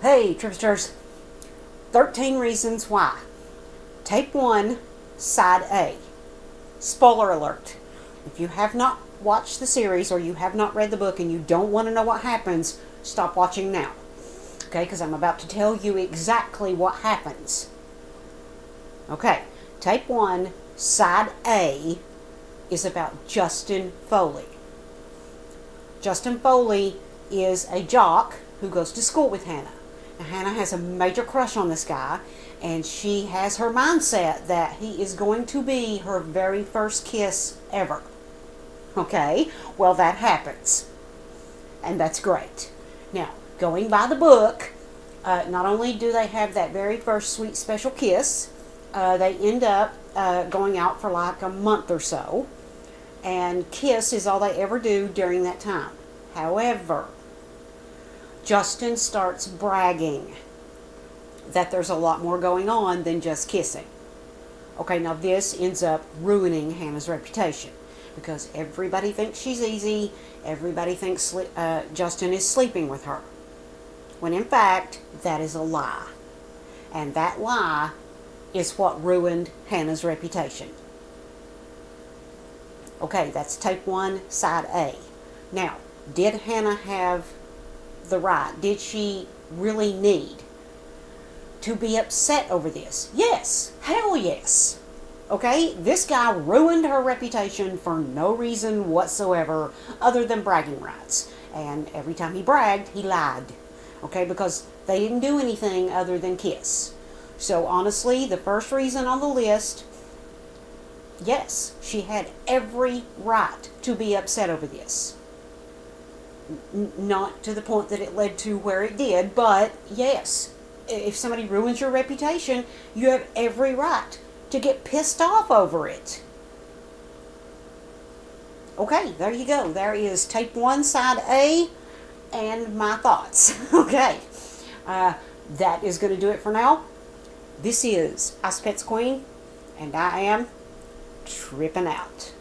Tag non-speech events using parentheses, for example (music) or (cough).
Hey, Tripsters. 13 Reasons Why. Tape 1, Side A. Spoiler alert. If you have not watched the series or you have not read the book and you don't want to know what happens, stop watching now. Okay, because I'm about to tell you exactly what happens. Okay, tape 1, Side A is about Justin Foley. Justin Foley is a jock who goes to school with Hannah. Hannah has a major crush on this guy, and she has her mindset that he is going to be her very first kiss ever. Okay, well, that happens, and that's great. Now, going by the book, uh, not only do they have that very first sweet special kiss, uh, they end up uh, going out for like a month or so and kiss is all they ever do during that time. However, Justin starts bragging that there's a lot more going on than just kissing. Okay, now this ends up ruining Hannah's reputation because everybody thinks she's easy, everybody thinks uh, Justin is sleeping with her. When in fact, that is a lie. And that lie is what ruined Hannah's reputation. Okay, that's tape one, side A. Now, did Hannah have the right? Did she really need to be upset over this? Yes, hell yes. Okay, this guy ruined her reputation for no reason whatsoever other than bragging rights. And every time he bragged, he lied. Okay, because they didn't do anything other than kiss. So honestly, the first reason on the list Yes, she had every right to be upset over this. Not to the point that it led to where it did, but yes, if somebody ruins your reputation, you have every right to get pissed off over it. Okay, there you go. There is tape one, side A, and my thoughts. (laughs) okay, uh, that is going to do it for now. This is Ice Pets Queen, and I am tripping out.